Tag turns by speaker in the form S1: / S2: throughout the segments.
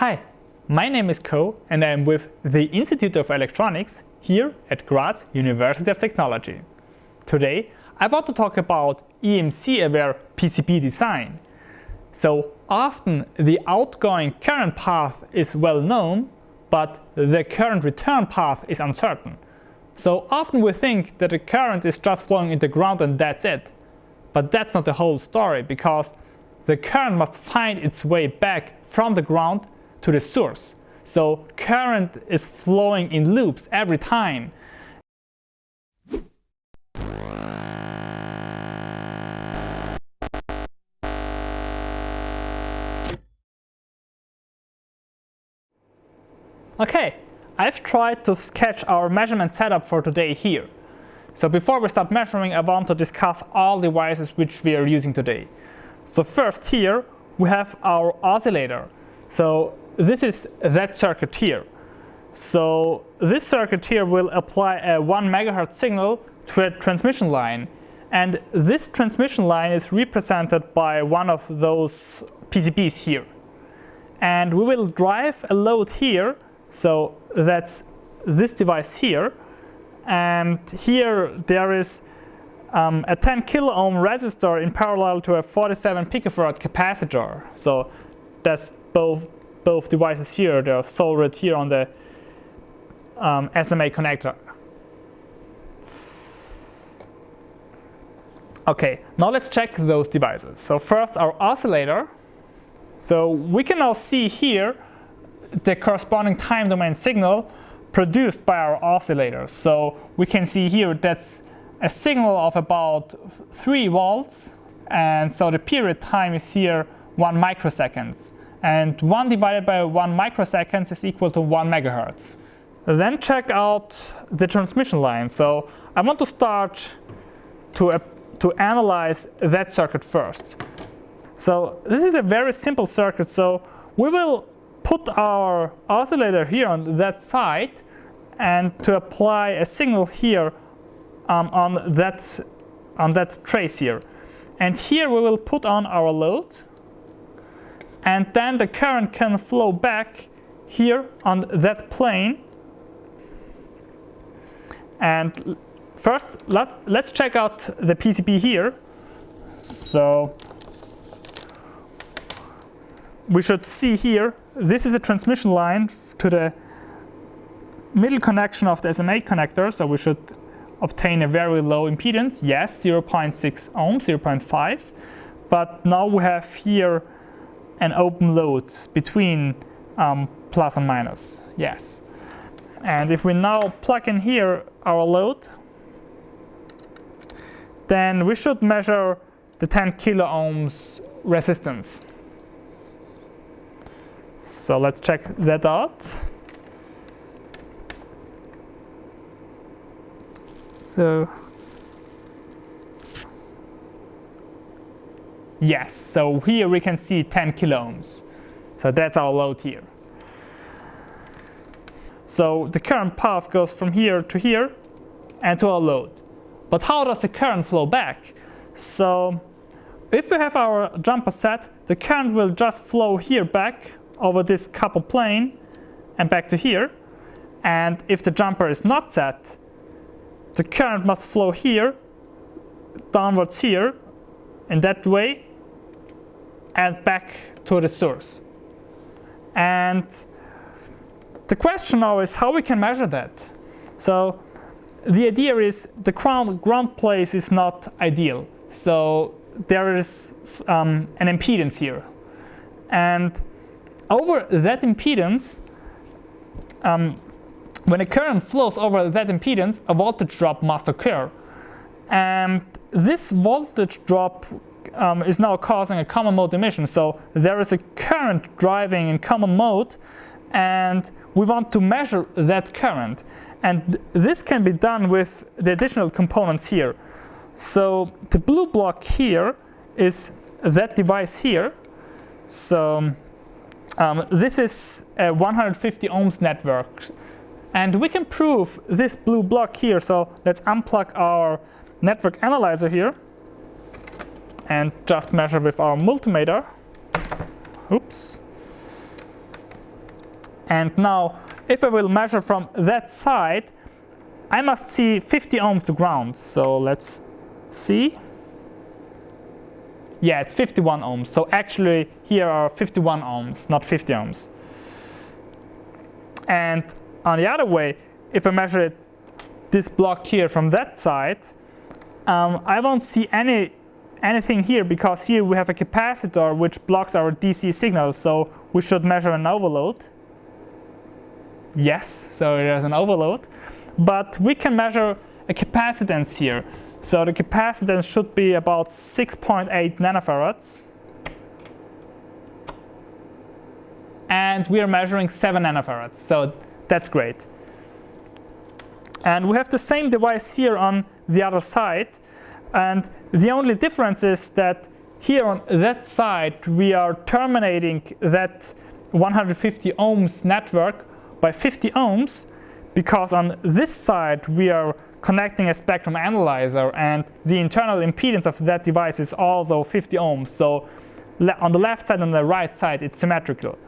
S1: Hi, my name is Ko and I am with the Institute of Electronics here at Graz University of Technology. Today I want to talk about EMC-aware PCB design. So often the outgoing current path is well known, but the current return path is uncertain. So often we think that the current is just flowing into ground and that's it. But that's not the whole story because the current must find its way back from the ground to the source. So current is flowing in loops every time. Okay, I've tried to sketch our measurement setup for today here. So before we start measuring, I want to discuss all devices which we are using today. So first here, we have our oscillator. So this is that circuit here. So this circuit here will apply a 1 megahertz signal to a transmission line. And this transmission line is represented by one of those PCBs here. And we will drive a load here. So that's this device here. And here there is um, a 10 kilo ohm resistor in parallel to a 47 picofarad capacitor. So that's both both devices here. They're soldered here on the um, SMA connector. Okay, now let's check those devices. So first our oscillator. So we can now see here the corresponding time domain signal produced by our oscillator. So we can see here that's a signal of about 3 volts and so the period time is here 1 microseconds and 1 divided by 1 microseconds is equal to 1 megahertz. Then check out the transmission line. So I want to start to, uh, to analyze that circuit first. So this is a very simple circuit. So we will put our oscillator here on that side and to apply a signal here um, on, that, on that trace here. And here we will put on our load and then the current can flow back here on that plane. And first, let, let's check out the PCB here. So we should see here, this is a transmission line to the middle connection of the SMA connector. So we should obtain a very low impedance. Yes, 0.6 ohms, 0.5. But now we have here an open load between um, plus and minus, yes. And if we now plug in here our load, then we should measure the 10 kilo ohms resistance. So let's check that out. So Yes, so here we can see 10 kilo ohms. So that's our load here. So the current path goes from here to here and to our load. But how does the current flow back? So if we have our jumper set, the current will just flow here back over this couple plane and back to here. And if the jumper is not set, the current must flow here, downwards here, in that way and back to the source. And the question now is how we can measure that. So the idea is the ground, ground place is not ideal. So there is um, an impedance here. And over that impedance, um, when a current flows over that impedance, a voltage drop must occur. And this voltage drop um, is now causing a common mode emission. So there is a current driving in common mode and we want to measure that current. And this can be done with the additional components here. So the blue block here is that device here. So um, this is a 150 ohms network. And we can prove this blue block here. So let's unplug our network analyzer here and just measure with our multimeter. Oops. And now, if I will measure from that side, I must see 50 ohms to ground. So let's see. Yeah, it's 51 ohms. So actually, here are 51 ohms, not 50 ohms. And on the other way, if I measure it, this block here from that side, um, I won't see any anything here because here we have a capacitor which blocks our DC signal. So we should measure an overload. Yes, so there's an overload. But we can measure a capacitance here. So the capacitance should be about 6.8 nanofarads. And we are measuring 7 nanofarads. So that's great. And we have the same device here on the other side. And the only difference is that here on that side, we are terminating that 150 ohms network by 50 ohms because on this side we are connecting a spectrum analyzer and the internal impedance of that device is also 50 ohms. So on the left side and the right side it's symmetrical.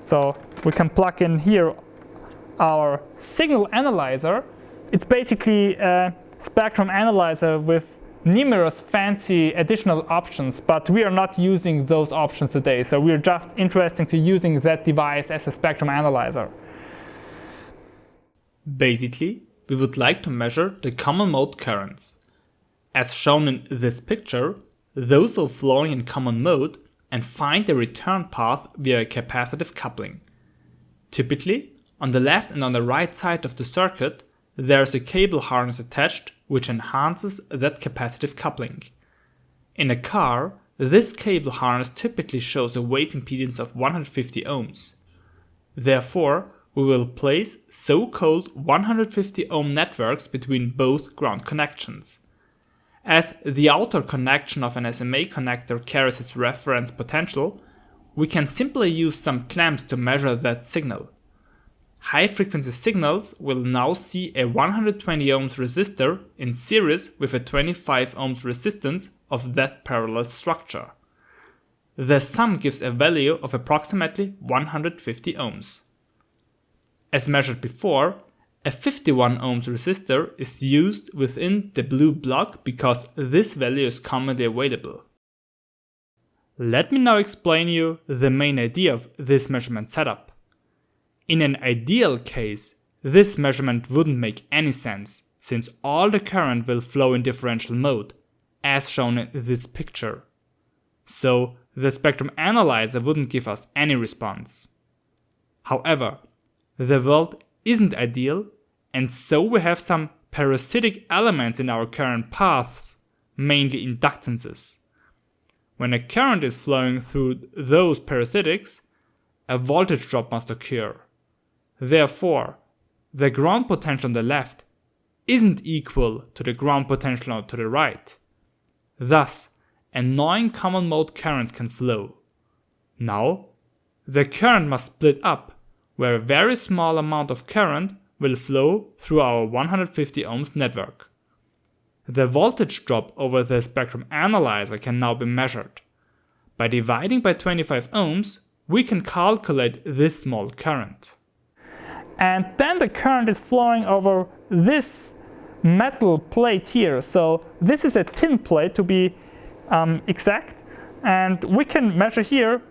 S1: So we can plug in here our signal analyzer. It's basically a spectrum analyzer with numerous fancy additional options, but we are not using those options today. So we're just interested to using that device as a spectrum analyzer.
S2: Basically, we would like to measure the common mode currents. As shown in this picture, those are flowing in common mode and find the return path via capacitive coupling. Typically, on the left and on the right side of the circuit, there is a cable harness attached which enhances that capacitive coupling. In a car, this cable harness typically shows a wave impedance of 150 ohms. Therefore, we will place so-called 150 ohm networks between both ground connections. As the outer connection of an SMA connector carries its reference potential, we can simply use some clamps to measure that signal. High frequency signals will now see a 120 ohms resistor in series with a 25 ohms resistance of that parallel structure. The sum gives a value of approximately 150 ohms. As measured before, a 51 ohms resistor is used within the blue block because this value is commonly available. Let me now explain you the main idea of this measurement setup. In an ideal case, this measurement wouldn't make any sense since all the current will flow in differential mode, as shown in this picture. So the spectrum analyzer wouldn't give us any response. However, the world isn't ideal, and so we have some parasitic elements in our current paths, mainly inductances. When a current is flowing through those parasitics, a voltage drop must occur. Therefore, the ground potential on the left isn't equal to the ground potential to the right. Thus, annoying common mode currents can flow. Now, the current must split up where a very small amount of current will flow through our 150 ohms network. The voltage drop over the spectrum analyzer can now be measured. By dividing by 25 ohms, we can calculate this small current.
S1: And then the current is flowing over this metal plate here. So this is a tin plate to be um, exact. And we can measure here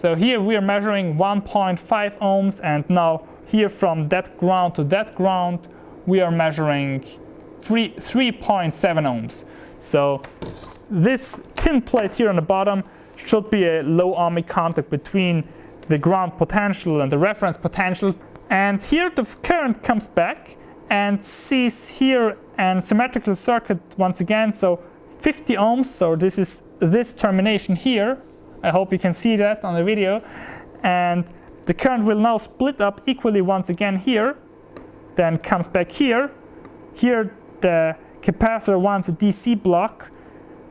S1: so here we are measuring 1.5 ohms and now here from that ground to that ground we are measuring 3.7 ohms. So this tin plate here on the bottom should be a low ohmic contact between the ground potential and the reference potential. And here the current comes back and sees here an symmetrical circuit once again. So 50 ohms, so this is this termination here I hope you can see that on the video. And the current will now split up equally once again here, then comes back here. Here the capacitor wants a DC block,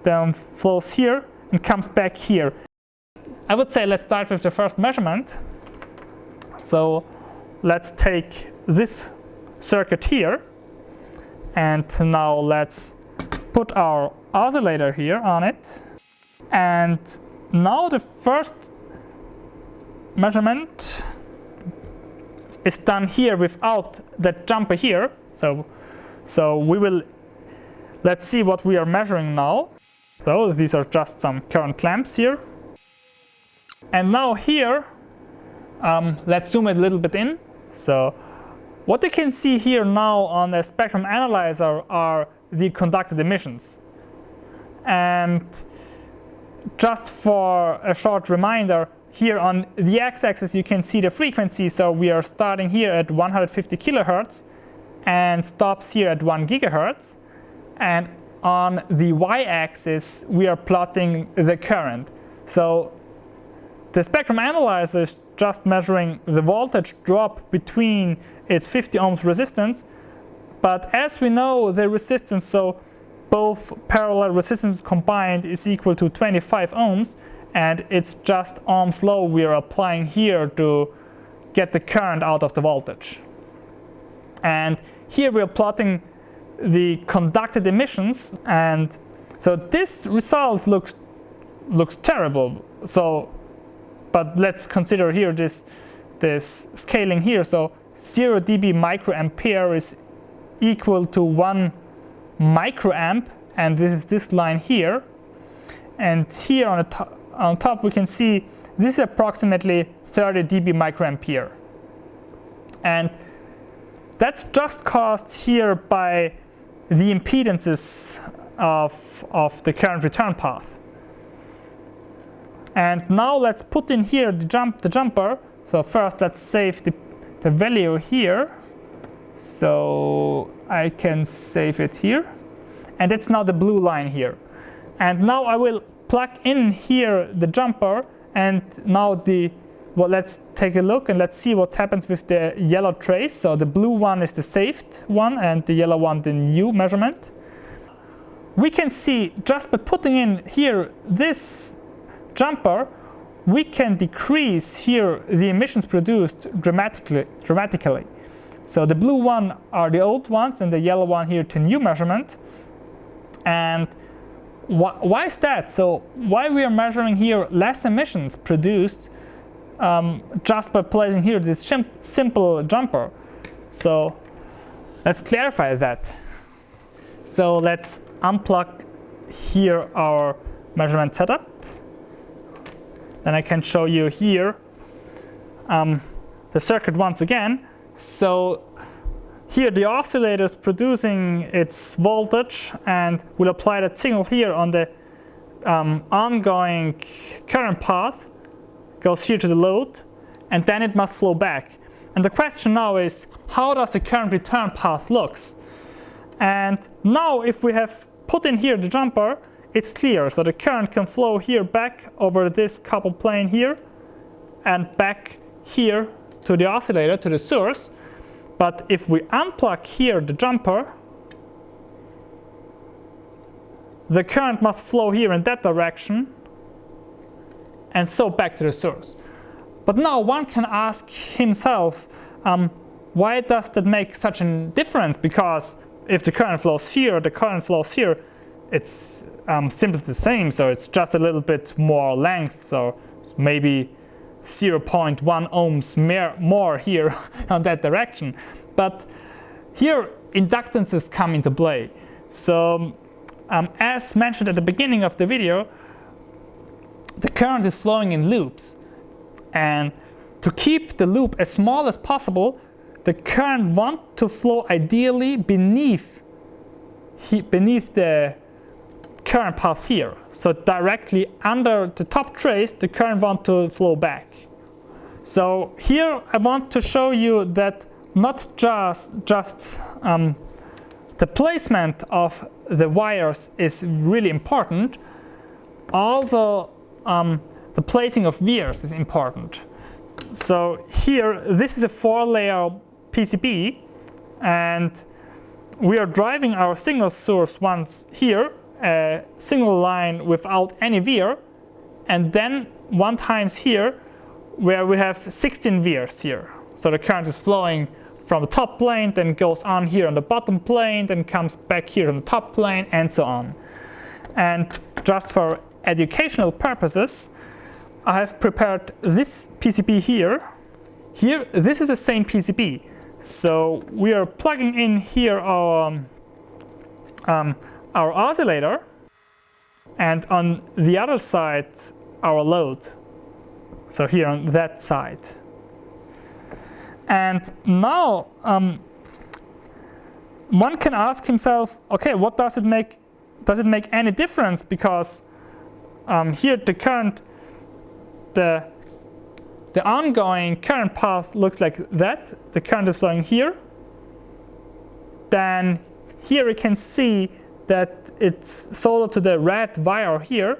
S1: then flows here and comes back here. I would say let's start with the first measurement. So let's take this circuit here and now let's put our oscillator here on it and now the first measurement is done here without that jumper here. So, so we will, let's see what we are measuring now. So these are just some current clamps here. And now here, um, let's zoom it a little bit in. So what you can see here now on the spectrum analyzer are the conducted emissions. And just for a short reminder, here on the x-axis you can see the frequency. So we are starting here at 150 kilohertz and stops here at 1 gigahertz. And on the y-axis we are plotting the current. So the spectrum analyzer is just measuring the voltage drop between its 50 ohms resistance. But as we know, the resistance, so both parallel resistances combined is equal to 25 ohms. And it's just Ohm's law we are applying here to get the current out of the voltage. And here we are plotting the conducted emissions. And so this result looks, looks terrible. So but let's consider here this, this scaling here. So 0 dB microampere is equal to 1 microamp, and this is this line here. And here on, the to on top we can see this is approximately 30 dB microampere. And that's just caused here by the impedances of, of the current return path. And now let's put in here the, jump, the jumper. So first let's save the, the value here. So I can save it here. And it's now the blue line here. And now I will plug in here the jumper and now the well let's take a look and let's see what happens with the yellow trace. So the blue one is the saved one and the yellow one the new measurement. We can see just by putting in here this jumper, we can decrease here the emissions produced dramatically. dramatically. So the blue one are the old ones and the yellow one here to new measurement. And wh why is that? So why we are measuring here less emissions produced um, just by placing here this simple jumper? So let's clarify that. So let's unplug here our measurement setup. Then I can show you here um, the circuit once again. So here the oscillator is producing its voltage and will apply that signal here on the um, ongoing current path, goes here to the load, and then it must flow back. And the question now is, how does the current return path looks? And now if we have put in here the jumper, it's clear. So the current can flow here back over this coupled plane here and back here to the oscillator, to the source. But if we unplug here the jumper, the current must flow here in that direction and so back to the source. But now one can ask himself, um, why does that make such a difference? Because if the current flows here, the current flows here, it's um, simply the same, so it's just a little bit more length, so maybe 0.1 ohms more here on that direction. But here inductances come into play. So um, as mentioned at the beginning of the video, the current is flowing in loops. And to keep the loop as small as possible, the current wants to flow ideally beneath, beneath the current path here. So directly under the top trace, the current want to flow back. So here I want to show you that not just, just um, the placement of the wires is really important, also um, the placing of vias is important. So here, this is a four layer PCB and we are driving our signal source once here a single line without any via, and then one times here where we have 16 vias here. So the current is flowing from the top plane, then goes on here on the bottom plane, then comes back here on the top plane, and so on. And just for educational purposes, I have prepared this PCB here. here, this is the same PCB. So we are plugging in here our, um, our oscillator and on the other side our load. So here on that side. And now um, one can ask himself, okay, what does it make? Does it make any difference? Because um, here the current, the the ongoing current path looks like that. The current is flowing here. Then here we can see that it's soldered to the red wire here.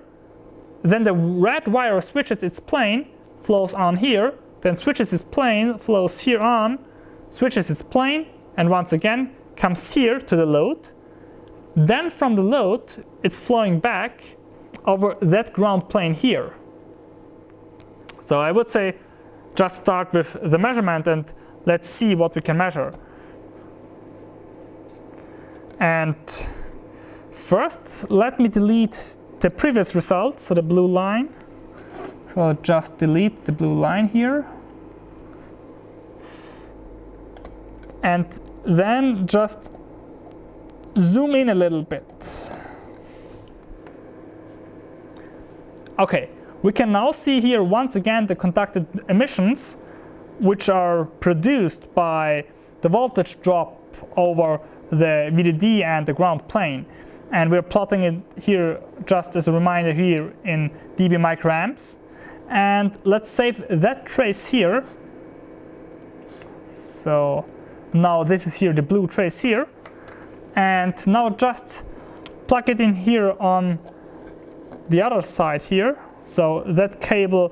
S1: Then the red wire switches its plane, flows on here, then switches its plane, flows here on, switches its plane, and once again comes here to the load. Then from the load, it's flowing back over that ground plane here. So I would say just start with the measurement and let's see what we can measure. And first, let me delete the previous result, so the blue line. So I'll just delete the blue line here. And then just zoom in a little bit. Okay, we can now see here once again the conducted emissions which are produced by the voltage drop over the VDD and the ground plane. And we're plotting it here just as a reminder here in dB microamps. And let's save that trace here. So now this is here the blue trace here. And now just plug it in here on the other side here. So that cable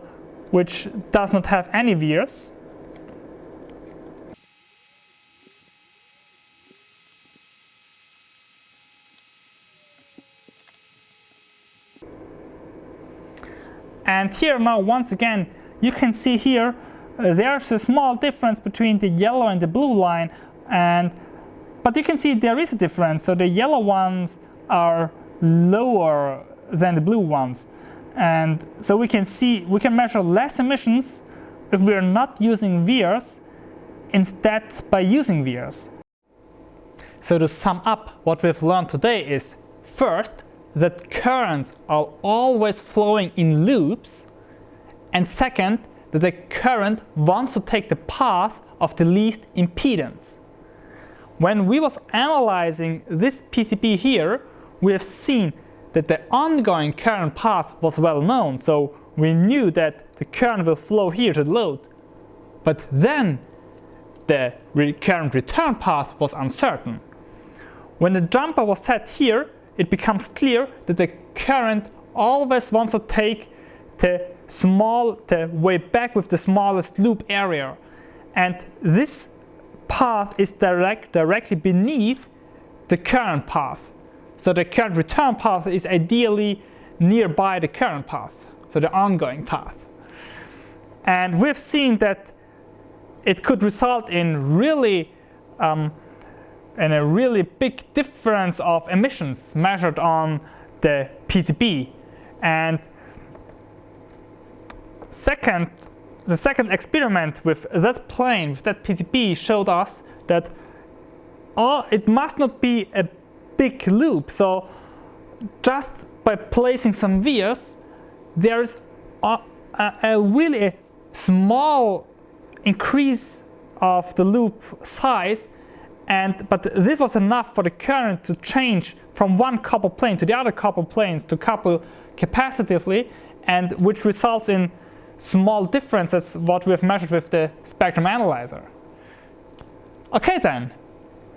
S1: which does not have any vias. And here now once again you can see here uh, there's a small difference between the yellow and the blue line and but you can see there is a difference so the yellow ones are lower than the blue ones and so we can see we can measure less emissions if we are not using vias instead by using vias. So to sum up what we've learned today is first that currents are always flowing in loops and second that the current wants to take the path of the least impedance. When we was analyzing this PCB here, we have seen that the ongoing current path was well known, so we knew that the current will flow here to the load. But then the current return path was uncertain. When the jumper was set here, it becomes clear that the current always wants to take the small, the way back with the smallest loop area. And this path is direct, directly beneath the current path. So the current return path is ideally nearby the current path, so the ongoing path. And we've seen that it could result in really um, and a really big difference of emissions measured on the PCB. And second, the second experiment with that plane, with that PCB, showed us that all, it must not be a big loop. So just by placing some vias, there's a, a, a really small increase of the loop size and, but this was enough for the current to change from one couple plane to the other couple planes to couple capacitively and which results in small differences what we have measured with the spectrum analyzer. Okay then,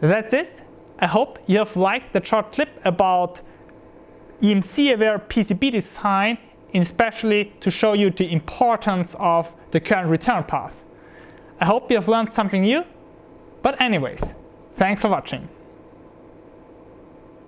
S1: that's it. I hope you have liked the short clip about EMC aware PCB design especially to show you the importance of the current return path. I hope you have learned something new, but anyways, Thanks for watching.